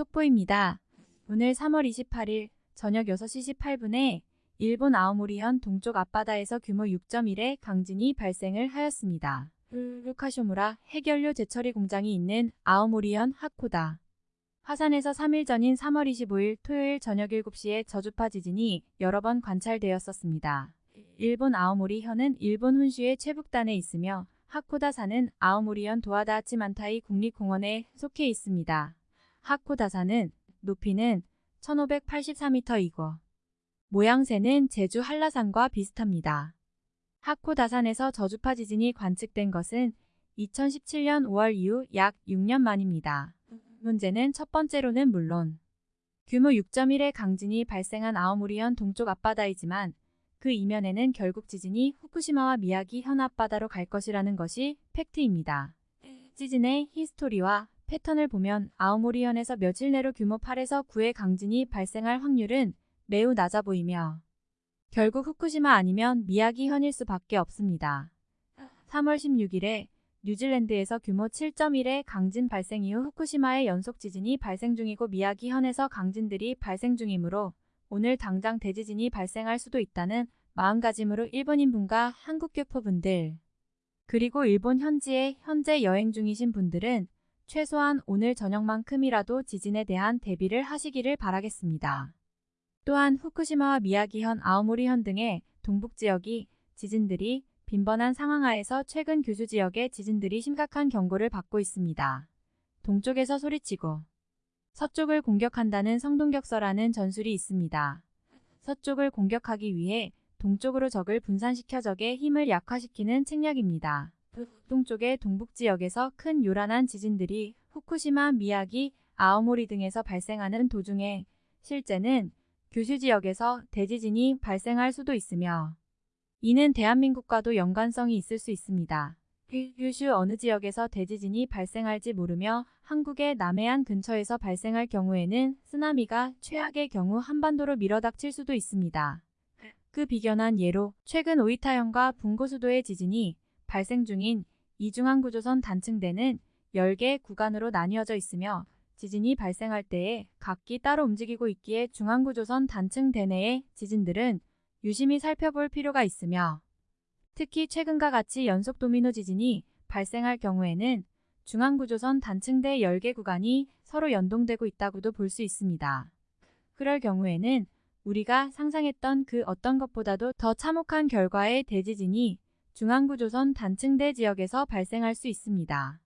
속보입니다. 오늘 3월 28일 저녁 6시 18분에 일본 아오모리현 동쪽 앞바다에서 규모 6.1의 강진이 발생을 하였습니다. 루카쇼무라 해결료 제처리 공장이 있는 아오모리현 하코다. 화산에서 3일 전인 3월 25일 토요일 저녁 7시에 저주파 지진이 여러 번 관찰되었었습니다. 일본 아오모리현은 일본 훈슈의 최북단에 있으며 하코다산은 아오모리현 도하다하치만타이 국립공원에 속해 있습니다. 하코다산은 높이는 1584m이고 모양새는 제주 한라산과 비슷합니다. 하코다산에서 저주파 지진이 관측된 것은 2017년 5월 이후 약 6년 만입니다. 문제는 첫 번째로는 물론 규모 6.1의 강진이 발생한 아오모리현 동쪽 앞바다이지만 그 이면에는 결국 지진이 후쿠시마와 미야기 현 앞바다로 갈 것이라는 것이 팩트입니다. 지진의 history와 패턴을 보면 아오모리현에서 며칠 내로 규모 8에서 9의 강진이 발생할 확률은 매우 낮아 보이며 결국 후쿠시마 아니면 미야기 현일 수밖에 없습니다. 3월 16일에 뉴질랜드에서 규모 7.1의 강진 발생 이후 후쿠시마의 연속 지진이 발생 중이고 미야기 현에서 강진들이 발생 중이므로 오늘 당장 대지진이 발생할 수도 있다는 마음가짐으로 일본인분과 한국교포분들 그리고 일본 현지에 현재 여행 중이신 분들은 최소한 오늘 저녁만큼이라도 지진에 대한 대비를 하시기를 바라겠습니다. 또한 후쿠시마와 미야기현, 아오모리현 등의 동북 지역이 지진들이 빈번한 상황하에서 최근 규슈 지역의 지진들이 심각한 경고를 받고 있습니다. 동쪽에서 소리치고 서쪽을 공격한다는 성동격서라는 전술이 있습니다. 서쪽을 공격하기 위해 동쪽으로 적을 분산시켜 적의 힘을 약화시키는 책략입니다. 동쪽의 동북 지역에서 큰 요란한 지진들이 후쿠시마, 미야기, 아오모리 등에서 발생하는 도중에 실제는 규슈 지역에서 대지진이 발생할 수도 있으며 이는 대한민국과도 연관성이 있을 수 있습니다. 규슈 어느 지역에서 대지진이 발생할지 모르며 한국의 남해안 근처에서 발생할 경우에는 쓰나미가 최악의 경우 한반도로 밀어닥칠 수도 있습니다. 그 비견한 예로 최근 오이타현과 분고수도의 지진이 발생 중인 이중앙구조선 단층대는 10개 구간으로 나뉘어져 있으며 지진이 발생할 때에 각기 따로 움직이고 있기에 중앙구조선 단층대 내의 지진들은 유심히 살펴볼 필요가 있으며 특히 최근과 같이 연속 도미노 지진이 발생할 경우에는 중앙구조선 단층대 10개 구간이 서로 연동되고 있다고도 볼 수 있습니다. 그럴 경우에는 우리가 상상했던 그 어떤 것보다도 더 참혹한 결과의 대지진이 중앙구조선 단층대 지역에서 발생할 수 있습니다.